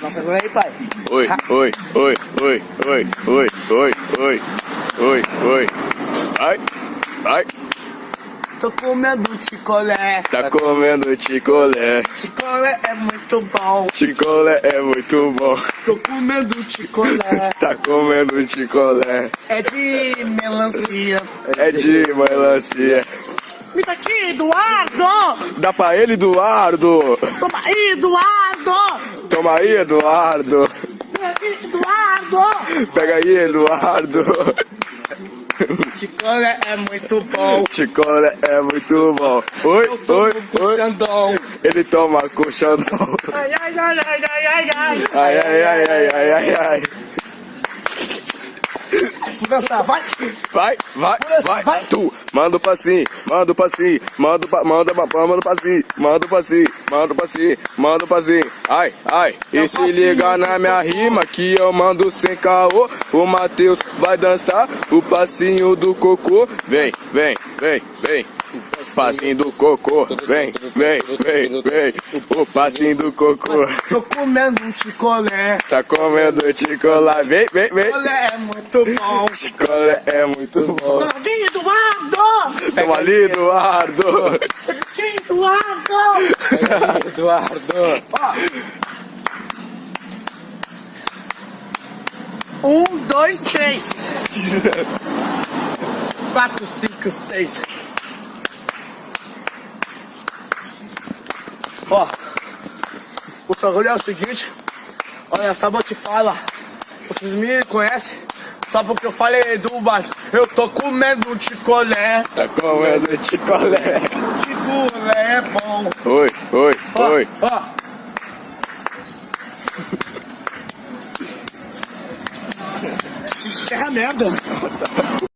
Nossa, agora aí, pai. Oi, oi, oi, oi, oi, oi, oi, oi, oi, oi. Vai, vai. Tô comendo picolé. Tá comendo chicolé. Picolé é muito bom. Chicolé é muito bom. Tô comendo picolé. Tá comendo chicolé. É de melancia. É de melancia. Me dá aqui, Eduardo! Dá pra ele, Eduardo. Toma aí, Eduardo! Toma aí, Eduardo. Eduardo! Pega aí, Eduardo. Picolé é muito bom. Chicolé é muito bom. Oi, oi, oi. Xandão. Ele toma com xandão. Ai, ai, ai, ai, ai, ai, ai. Ai, ai, ai, ai, ai, ai, ai. Dançar, vai! Vai, vai, vai, vai. Tu, manda o passinho, manda o passinho, manda manda, manda o passinho, manda o passinho, manda o passinho, manda o passinho. Ai, ai, e se liga na minha rima que eu mando sem caô. O Matheus vai dançar o passinho do cocô. Vem, vem, vem, vem. Passinho do cocô, vem, vem, vem, vem. O passinho do cocô. Tô comendo um picolé. Tá comendo chocolate, vem, vem, vem. Picolé é muito bom. Chocolate é muito bom. Aqui, Eduardo! Toma ali, Eduardo. Aqui, Eduardo! Eduardo. Um, dois, três. Quatro, cinco, seis. Ó, o bagulho é o seguinte. Olha só, vou te falar. Vocês me conhecem só porque eu falei do baixo. Eu tô comendo um ticolé. Tá comendo chocolate. Ticolé é bom. Oi, oi, Ó, oi. ó. Encerra a merda.